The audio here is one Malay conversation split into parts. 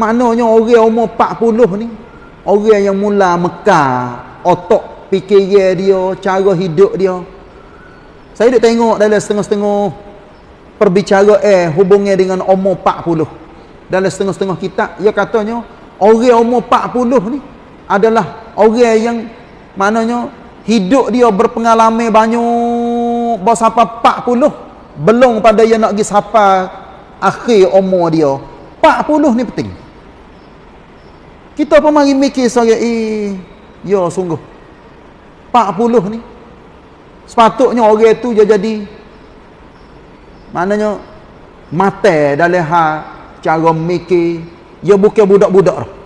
maknanya orang umur 40 ni orang yang mula Mekah otak fikiran dia cara hidup dia. Saya duk tengok dalam setengah-setengah perbicaraan eh, hubungnya dengan umur 40 dalam setengah-setengah kitab ia katanya orang umur 40 ni adalah orang yang maknanya hidup dia berpengalaman banyak bos apa 40 belum pada yang nak pergi sampai akhir umur dia. 40 ni penting kita pun mari mikir saya eh ya sungguh. 40 ni. Sepatutnya orang tu dia jadi maknanya mata dalam hal cara mikir. Dia bukan budak-budak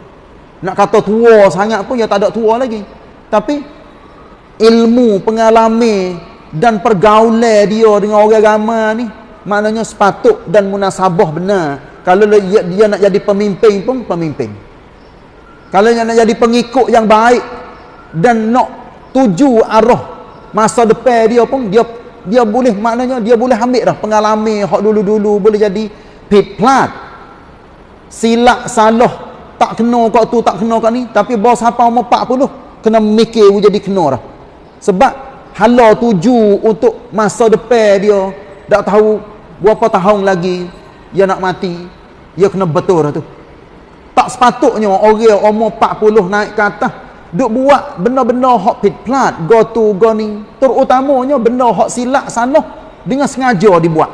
nak kata tua sangat pun dia tak ada tua lagi. Tapi ilmu pengalaman dan pergaulan dia dengan orang ramai ni maknanya sepatut dan munasabah benar. Kalau dia, dia nak jadi pemimpin pun pemimpin kalau dia nak jadi pengikut yang baik dan nak tuju arah masa depan dia pun dia dia boleh maknanya dia boleh ambil dah pengalaman hak dulu-dulu boleh jadi pit plat silap salah tak kena kat tu tak kena kat ni tapi bos apa umur 40 kena mikir jadi kena dah. Sebab hala tuju untuk masa depan dia tak tahu berapa tahun lagi dia nak mati dia kena betul dah tu tak sepatutnya orang umur 40 naik ke atas duk buat benda-benda hak pit plat go to go ni terutamanya benda hak silap salah dengan sengaja dibuat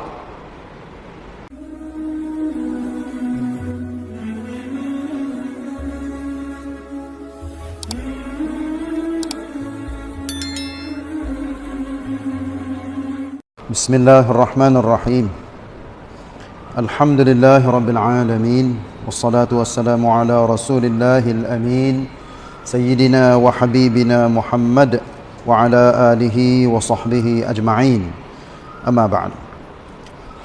بسم الله الرحمن الرحيم الحمد لله رب العالمين والصلاة والسلام على رسول الله الأمين سيدنا وحبيبنا محمد وعلى آله وصحبه أجمعين أما بعد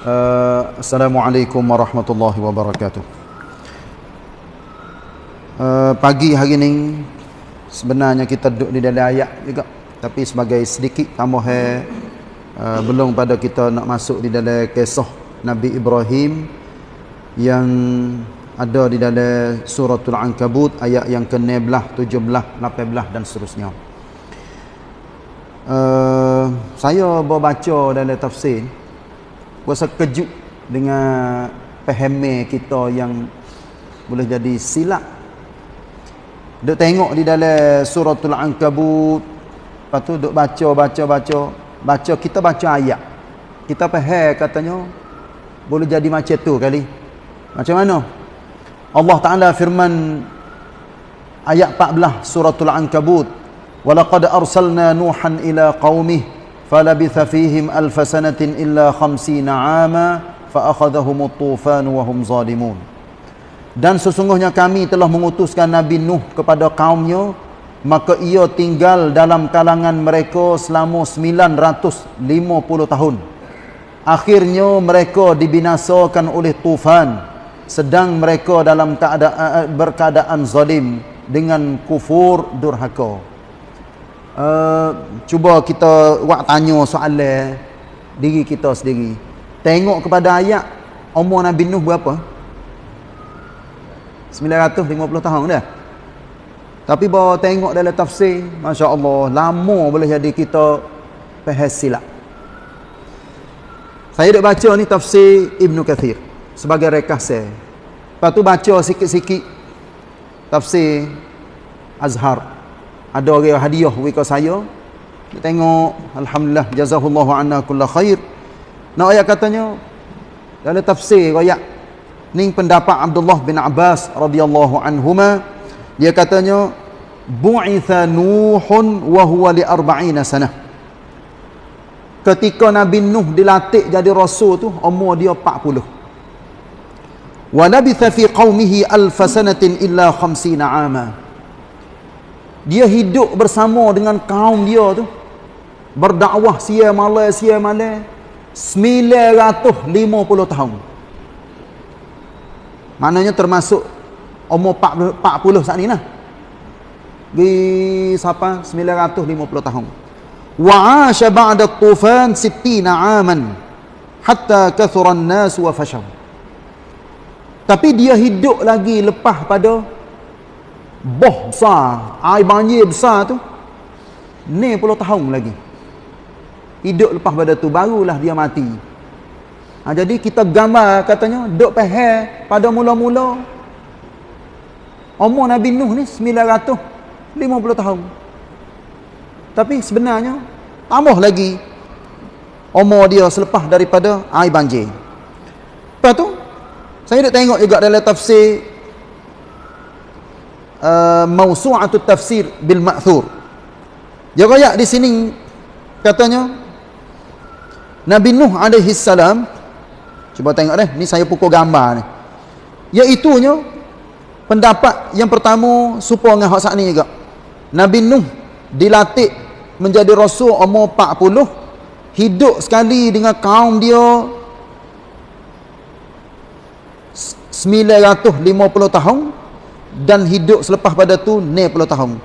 uh, السلام عليكم ورحمة الله وبركاته uh, pagi hari ini sebenarnya kita duduk di dalam ayat juga tapi sebagai sedikit tambah uh, belum pada kita nak masuk di dalam kisah Nabi Ibrahim yang ada di dalam suratul ankabut ayat yang ke-16, 17, 18 dan seterusnya. Uh, saya baca dalam tafsir rasa kejut dengan pahami kita yang boleh jadi silap. Duk tengok di dalam suratul ankabut lepas tu duk baca baca baca baca kita baca ayat. Kita faham katanya boleh jadi macam tu kali. Macam mana? Allah Taala firman ayat 14 suratul ankabut nuhan ila qaumih falabitha fihim alf sanatin illa 50 ama fa akhadhahum at-tufan wa hum zalimun. Dan sesungguhnya kami telah mengutuskan nabi nuh kepada kaumnya maka ia tinggal dalam kalangan mereka selama 950 tahun. Akhirnya mereka dibinasakan oleh tufan sedang mereka dalam keadaan berkeadaan zalim dengan kufur durhaka. Uh, cuba kita buat tanya soalan diri kita sendiri. Tengok kepada ayat umur Nabi Nuh berapa? 950 tahun dah. Tapi bawa tengok dalam tafsir Masya Allah lama boleh jadi kita faham silap. Saya dah baca ni tafsir Ibn Kathir sebagai rekasa. Lepas tu baca sikit-sikit tafsir Azhar. Ada orang hadiah wika saya. Kita tengok alhamdulillah jazahullahu anna kulla khair. Nak ayat katanya dalam tafsir ayat ni pendapat Abdullah bin Abbas radhiyallahu anhuma dia katanya bu'itha nuhun wa huwa li arba'ina sanah ketika Nabi Nuh dilatih jadi rasul tu umur dia 40 walabitha fi qaumihi alf sanatin illa 50 ama dia hidup bersama dengan kaum dia tu. Berdakwah sia malam sia malam 950 tahun. Maknanya termasuk umur 40, 40 saat ni lah. Di siapa? 950 tahun. Wa asha ba'da tufan 60 aman hatta kathura an-nas wa fashaw Tapi dia hidup lagi lepas pada boh besar, air banjir besar tu. Ni puluh tahun lagi. Hidup lepas pada tu barulah dia mati. Ha, jadi kita gambar katanya duk peheh pada mula-mula umur Nabi Nuh ni 950 tahun. Tapi sebenarnya tambah lagi umur dia selepas daripada air banjir. Lepas tu saya nak tengok juga dalam tafsir uh, Mausu'atut Tafsir bil Ma'thur. Dia royak di sini katanya Nabi Nuh alaihi salam cuba tengok deh, ni saya pukul gambar ni. Iaitunya pendapat yang pertama supaya dengan hak sat ni juga. Nabi Nuh dilatih menjadi rasul umur 40 hidup sekali dengan kaum dia 950 tahun dan hidup selepas pada tu 90 tahun.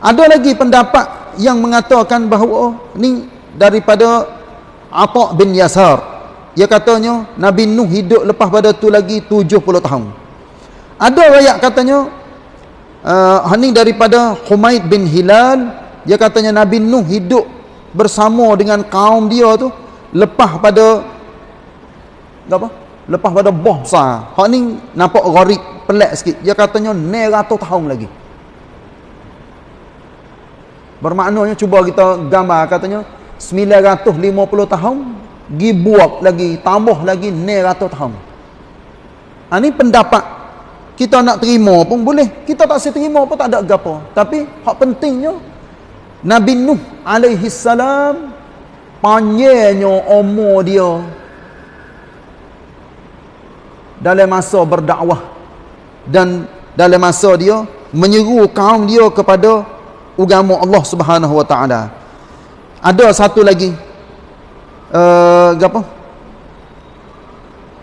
Ada lagi pendapat yang mengatakan bahawa ni daripada Atta bin Yasar. Dia katanya Nabi Nuh hidup lepas pada tu lagi 70 tahun. Ada ayat katanya uh, ni daripada Humaid bin Hilal, dia katanya Nabi Nuh hidup bersama dengan kaum dia tu lepas pada apa? Lepas pada boh besar hak ni nampak gharib pelik sikit. Dia katanya 900 tahun lagi. Bermaknanya cuba kita gambar katanya 950 tahun gi buat lagi tambah lagi 900 tahun. Ha, ni pendapat kita nak terima pun boleh. Kita tak saya terima pun tak ada apa tapi hak pentingnya Nabi Nuh alaihi salam panjangnya umur dia dalam masa berdakwah dan dalam masa dia menyeru kaum dia kepada agama Allah Subhanahu wa taala. Ada satu lagi uh, apa?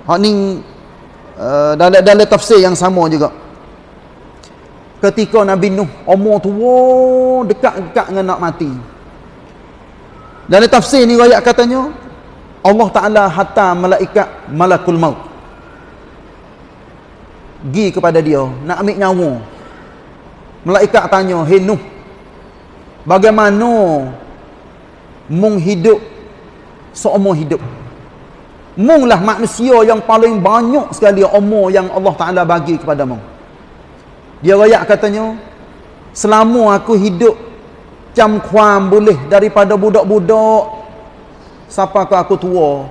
Hak ni uh, dalam dalam tafsir yang sama juga. Ketika Nabi Nuh umur tua dekat-dekat dengan nak mati. Dalam tafsir ni ayat katanya Allah Taala hantar malaikat malakul maut gi kepada dia nak ambil nyawa. Malaikat tanya hey Nuh bagaimana mung hidup seumur hidup? Mung lah manusia yang paling banyak sekali umur yang Allah Ta'ala bagi kepada mung. Dia rakyat katanya selama aku hidup jam kuam boleh daripada budak-budak siapa aku tua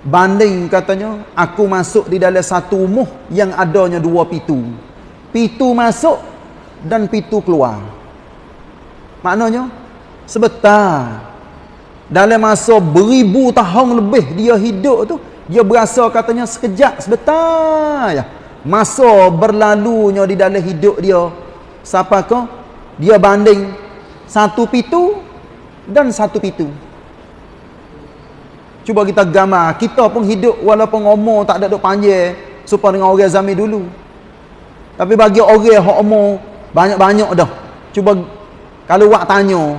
banding katanya aku masuk di dalam satu umuh yang adanya dua pitu. Pitu masuk dan pitu keluar. Maknanya sebentar. Dalam masa beribu tahun lebih dia hidup tu dia berasa katanya sekejap sebentar ya. Masa berlalunya di dalam hidup dia siapa ke dia banding satu pitu dan satu pitu Cuba kita gambar, kita pun hidup walaupun umur tak ada duk panjang supaya dengan orang zaman dulu. Tapi bagi orang yang umur banyak-banyak dah. Cuba kalau wak tanya,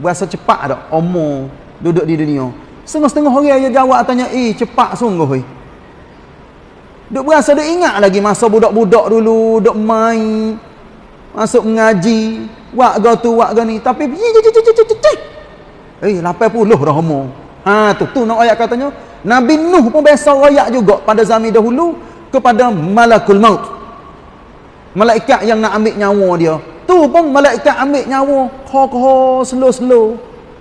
berasa cepat dak umur duduk di dunia. Setengah-setengah orang yang jawab tanya, "Eh, cepat sungguh oi." Duk berasa duk ingat lagi masa budak-budak dulu, duk main, masuk mengaji, wak ga tu, wak ga ni, tapi eh 80 dah umur. Ha tu tu nak ayat katanya Nabi Nuh pun biasa royak juga pada zaman dahulu kepada malakul maut. Malaikat yang nak ambil nyawa dia. Tu pun malaikat ambil nyawa kho-kho slow-slow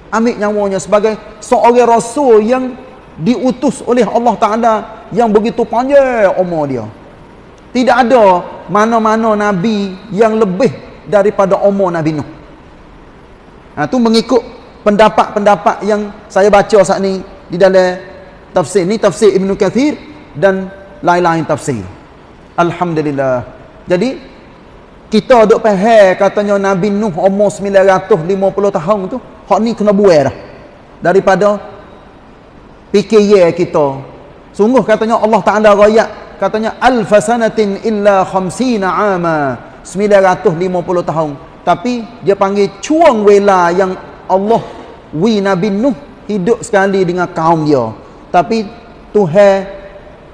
ambil nyawanya sebagai seorang rasul yang diutus oleh Allah Taala yang begitu panjang umur dia. Tidak ada mana-mana nabi yang lebih daripada umur Nabi Nuh. Ha tu mengikut pendapat-pendapat yang saya baca saat ni di dalam tafsir ni tafsir Ibn Kathir dan lain-lain tafsir. Alhamdulillah. Jadi kita duk faham katanya Nabi Nuh umur 950 tahun tu hak ni kena buai dah. Daripada fikir kita. Sungguh katanya Allah Ta'ala rakyat katanya alfasanatin illa khamsina ama 950 tahun. Tapi dia panggil cuang wela yang Allah wi Nabi Nuh hidup sekali dengan kaum dia tapi Tuhan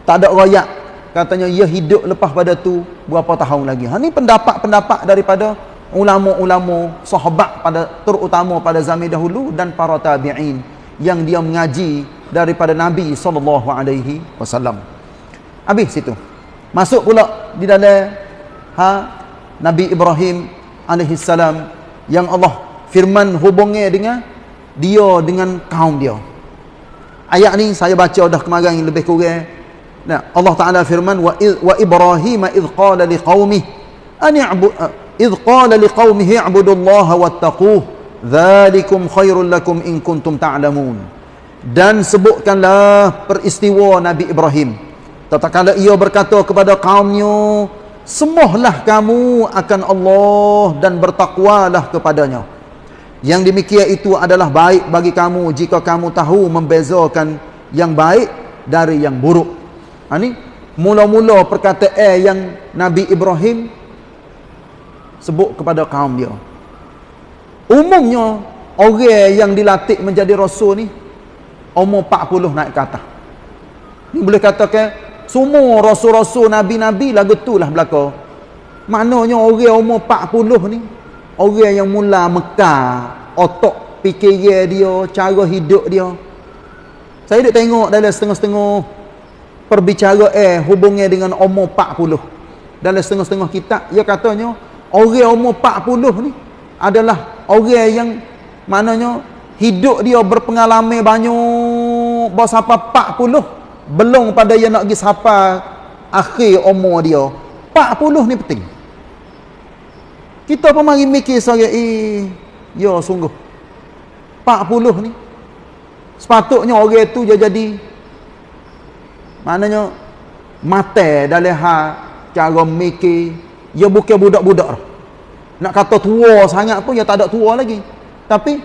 tak ada royak katanya ia hidup lepas pada tu berapa tahun lagi. Ha ni pendapat-pendapat daripada ulama-ulama sahabat pada terutama pada zaman dahulu dan para tabi'in yang dia mengaji daripada Nabi wasallam. Habis situ. Masuk pula di dalam ha Nabi Ibrahim alaihi salam yang Allah firman hubungnya dengan dia dengan kaum dia. Ayat ni saya baca dah kemarin lebih kurang. Nah, Allah Taala firman wa wa Ibrahim id qala liqaumihi an ya'bud id qala liqaumihi i'budullaha wattaquh dzalikum khairul lakum in kuntum ta'lamun. Dan sebutkanlah peristiwa Nabi Ibrahim. Tatkala ia berkata kepada kaumnya, Semuhlah kamu akan Allah dan bertakwalah kepadanya. Yang demikian itu adalah baik bagi kamu jika kamu tahu membezakan yang baik dari yang buruk. Ha ni mula-mula perkataan yang Nabi Ibrahim sebut kepada kaum dia. Umumnya orang yang dilatih menjadi rasul ni umur 40 naik ke atas. Ni boleh katakan semua rasul-rasul nabi-nabi lah lah belaka. Maknanya orang umur 40 ni orang yang mula Mekah, otak fikir dia, cara hidup dia. Saya duk tengok dalam setengah-setengah perbicara eh hubungnya dengan umur 40. Dalam setengah-setengah kitab dia katanya orang umur 40 ni adalah orang yang maknanya hidup dia berpengalaman banyak bersampai 40 belum pada yang nak pergi sapa akhir umur dia 40 ni penting kita pun mari mikir saya eh ya sungguh. 40 ni. Sepatutnya orang tu dia jadi maknanya mata dalam hal cara mikir. Dia bukan budak-budak nak kata tua sangat pun dia tak ada tua lagi. Tapi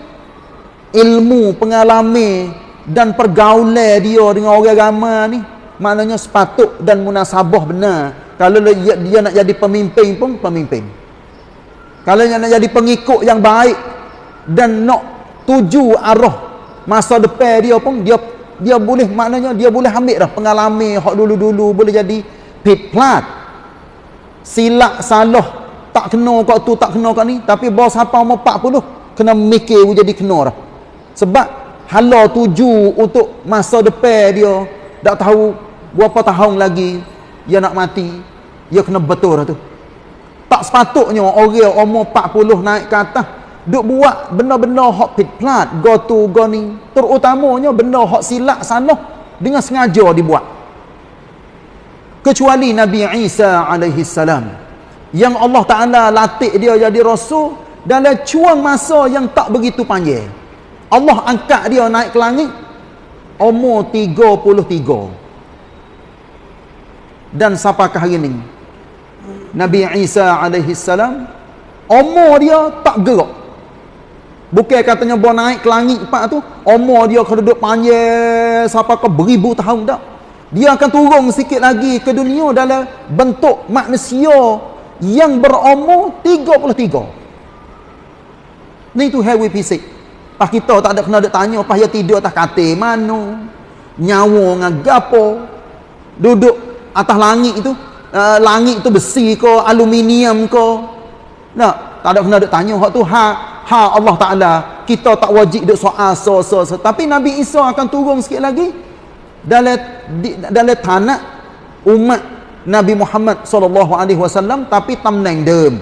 ilmu pengalaman dan pergaulan dia dengan orang ramai ni maknanya sepatut dan munasabah benar. Kalau dia, dia nak jadi pemimpin pun pemimpin kalau dia nak jadi pengikut yang baik dan nak tuju arah masa depan dia pun dia dia boleh maknanya dia boleh ambil dah pengalaman hak dulu-dulu boleh jadi pit plat silap salah tak kena kat tu tak kena kat ni tapi bos apa umur 40 kena mikir jadi kena dah. Sebab hala tuju untuk masa depan dia tak tahu berapa tahun lagi dia nak mati dia kena betul tu tak sepatutnya orang umur 40 naik ke atas. Duk buat benda-benda hak pit plat go to go ni. Terutamanya benda hak silap sana dengan sengaja dibuat. Kecuali Nabi Isa alaihi salam yang Allah Taala latih dia jadi rasul dalam cuang masa yang tak begitu panjang. Allah angkat dia naik ke langit umur 33 dan sampakah hari ini Nabi Isa alaihi salam umur dia tak gerak bukan katanya bawa naik ke langit empat tu umur dia kena duduk panjang sampai ke beribu tahun tak dia akan turun sikit lagi ke dunia dalam bentuk manusia yang berumur 33 ni tu heavy fisik Pas kita tak ada kena ada tanya, pas dia tidur atas katil mana? Nyawa dengan gapo? Duduk atas langit itu, uh, langit itu besi ke, aluminium ke? Nak, tak ada kena ada tanya hak tu ha ha Allah Taala. Kita tak wajib duk soal so so, so. Tapi Nabi Isa akan turun sikit lagi dalam dalam tanah umat Nabi Muhammad sallallahu alaihi wasallam tapi tamneng dem.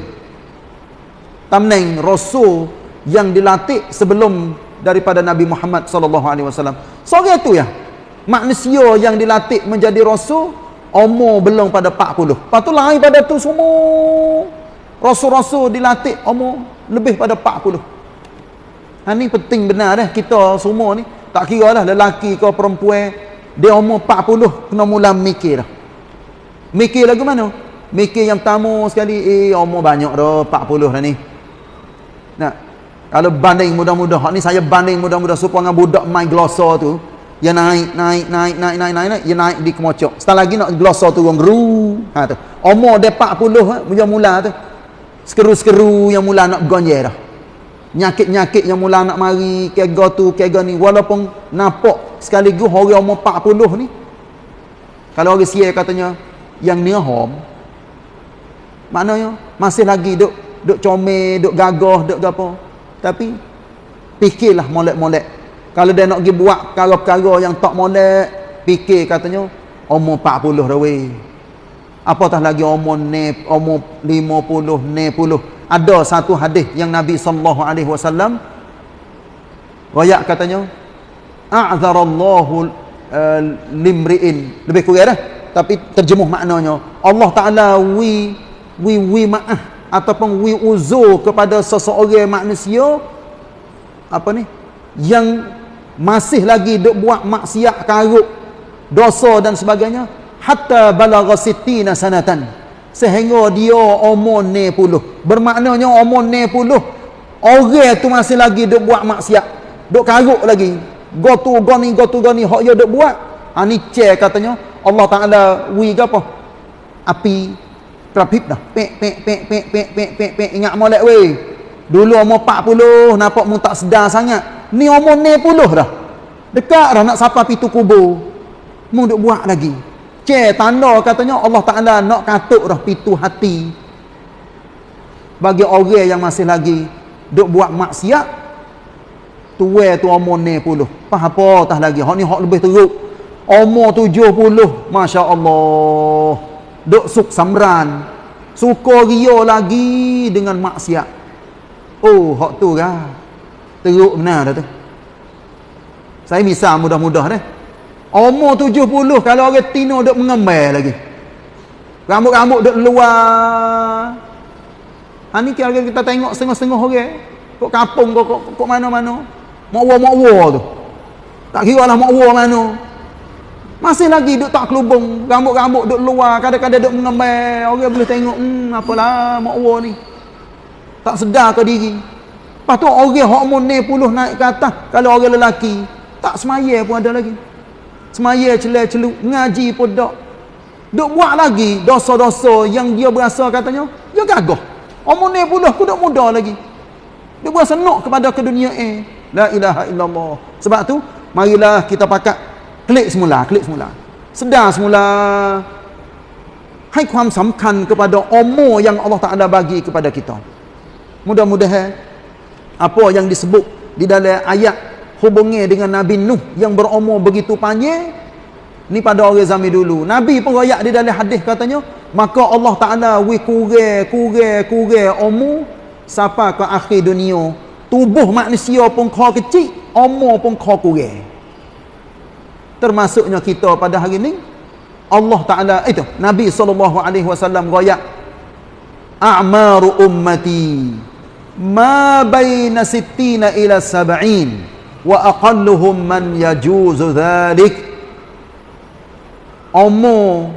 Tamneng rasul yang dilatih sebelum daripada Nabi Muhammad sallallahu alaihi wasallam. Seorang itu ya. Manusia yang dilatih menjadi rasul umur belum pada 40. Lepas tu lain pada tu semua rasul-rasul dilatih umur lebih pada 40. Ha ni penting benar dah kita semua ni tak kira lah lelaki ke perempuan dia umur 40 kena mula mikir dah. Mikir lagu mana? Mikir yang pertama sekali eh umur banyak dah 40 dah ni. Nah, kalau banding mudah-mudah, ni saya banding mudah-mudah supaya dengan budak main glosa tu, dia naik, naik, naik, naik, naik, naik, naik, dia naik di kemocok. Setelah lagi nak glosa turun. Ha tu. Umur dia 40, ha, mula-mula tu. Skeru-skeru yang mula nak gonjek dah. Nyakit-nyakit yang mula nak mari, kega tu, kega ni. Walaupun nampak sekaligus orang umur 40 ni. Kalau orang siya katanya, yang nihom maknanya masih lagi duk duk comel duk gagah duk apa tapi fikirlah molek-molek kalau dia nak pergi buat perkara-perkara yang tak molek fikir katanya umur 40 dah weh. Apatah lagi umur ne umur 50 ne puluh? Ada satu hadis yang Nabi sallallahu alaihi wasallam royak katanya a'dzarallahu uh, limri'in. Lebih kurang dah tapi terjemuh maknanya Allah Taala wi wi wi maaf ataupun wi uzur kepada seseorang manusia apa ni yang masih lagi duk buat maksiat karuk dosa dan sebagainya. Hatta balagha sittina sanatan. Sehingga dia umur 90 bermaknanya umur 90 orang tu masih lagi duk buat maksiat. Duk karuk lagi. Go tu go ni go tu go ni hok dia duk buat. Ha ni che katanya Allah Taala wi ke apa? Api. Terapit dah. Pek pek pek pek pek pek pek ingat molek weh. Dulu umur 40 nampak mu tak sedar sangat ni umur 90 dah. Dekat dah nak sapa pitu kubur. Mu duk buat lagi. Ce tanda katanya Allah Taala nak katuk dah pitu hati. Bagi orang yang masih lagi duk buat maksiat tua tu umur 90 faham apa tah lagi? Hak ni hak lebih teruk. Umur 70 masya-Allah. Duk suk samran. Suka ria lagi dengan maksiat. Oh hak tu kan teruk benar dah tu. Saya misal mudah-mudah deh umur 70 kalau orang tino duk mengembai lagi. Rambut-rambut duk luar. Ha ni kira kita tengok setengah-setengah orang. Kok kampung kok kok, kok mana-mana. Makwa-makwa tu. Tak kira lah makwa mana. Masih lagi duk tak kelubung, rambut-rambut duk luar, kadang-kadang duk mengembai. Orang boleh tengok, hmm, apalah mak war ni. Tak sedar ke diri. Lepas tu orang hak umur 90 naik ke atas, kalau orang lelaki, tak semaya pun ada lagi. Semaya celak-celuk, ngaji pun tak. Duk buat lagi dosa-dosa yang dia berasa katanya, dia gagah. Umur 90 aku duk muda lagi. Dia berasa nak kepada ke dunia eh. La ilaha illallah. Sebab tu, marilah kita pakat klik semula klik semula sedar semula hai ความสำคัญ kepada umur yang Allah Taala bagi kepada kita mudah-mudahan apa yang disebut di dalam ayat hubungnya dengan Nabi Nuh yang berumur begitu panjang? Ni pada orang zaman dulu. Nabi pun royak di dalam hadis katanya maka Allah Taala wi kurang kurang kurang umur sampai ke akhir dunia. Tubuh manusia pun kau kecil umur pun kau kurang termasuknya kita pada hari ini Allah Taala itu Nabi wasallam royak a'maru ummati ma baina sittina ila sab'in wa aqalluhum man yajuzu dhalik umur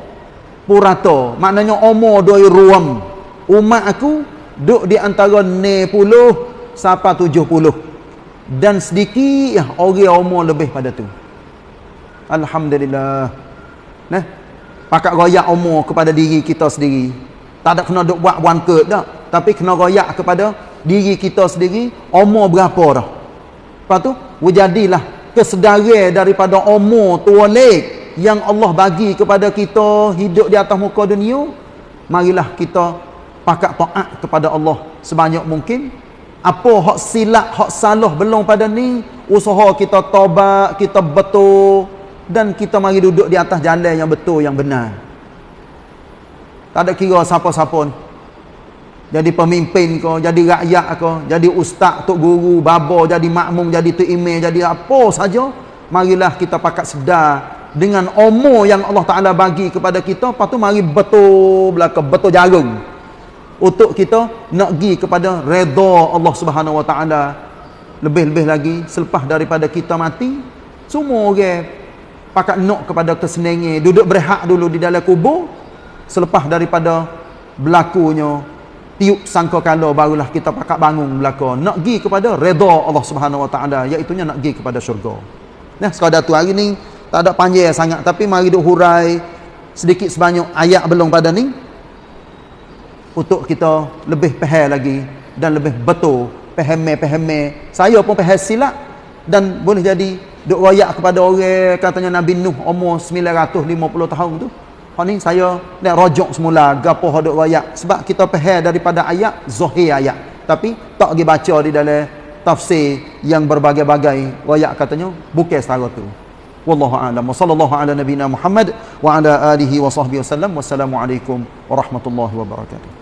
purato maknanya umur doi ruam umat aku duk di antara 90 sampai 70 dan sedikit ya orang umur lebih pada tu Alhamdulillah. Nah, pakat royak umur kepada diri kita sendiri. Tak ada kena duk buat wangkut dah. Tapi kena royak kepada diri kita sendiri. Umur berapa dah. Lepas tu, wujadilah kesedaran daripada umur tua lek yang Allah bagi kepada kita hidup di atas muka dunia. Marilah kita pakat taat kepada Allah sebanyak mungkin. Apa hak silap, hak salah belum pada ni, usaha kita tobat, kita betul, dan kita mari duduk di atas jalan yang betul yang benar tak ada kira siapa-siapa jadi pemimpin ke jadi rakyat ke jadi ustaz tok guru babo jadi makmum jadi tu imam jadi apa saja marilah kita pakat sedar dengan umur yang Allah Taala bagi kepada kita. Lepas tu mari betul belaka betul jarum. Untuk kita nak pergi kepada redha Allah Subhanahu Wa Taala. Lebih-lebih lagi selepas daripada kita mati semua orang pakat nok kepada kesenangan duduk berehat dulu di dalam kubur. Selepas daripada berlakunya tiup sangka kala barulah kita pakat bangun belaka. Nak pergi kepada redha Allah Subhanahu Wa Taala iaitu nak pergi kepada syurga. Nah sekadar tu hari ni tak ada panjang sangat tapi mari duk hurai sedikit sebanyak ayat belum pada ni untuk kita lebih faham lagi dan lebih betul faham-faham saya pun faham silap dan boleh jadi duk royak kepada orang katanya Nabi Nuh umur 950 tahun tu hak ni saya nak rojok semula gapo hadut ayat sebab kita faham daripada ayat zahir ayat. Tapi tak pergi baca di dalam tafsir yang berbagai-bagai ayat katanya bukan setara tu. Wallahu a'lam. Wa sallallahu ala nabina muhammad wa ala alihi wa sahbihi wasallam wassalamu alaikum warahmatullahi wabarakatuh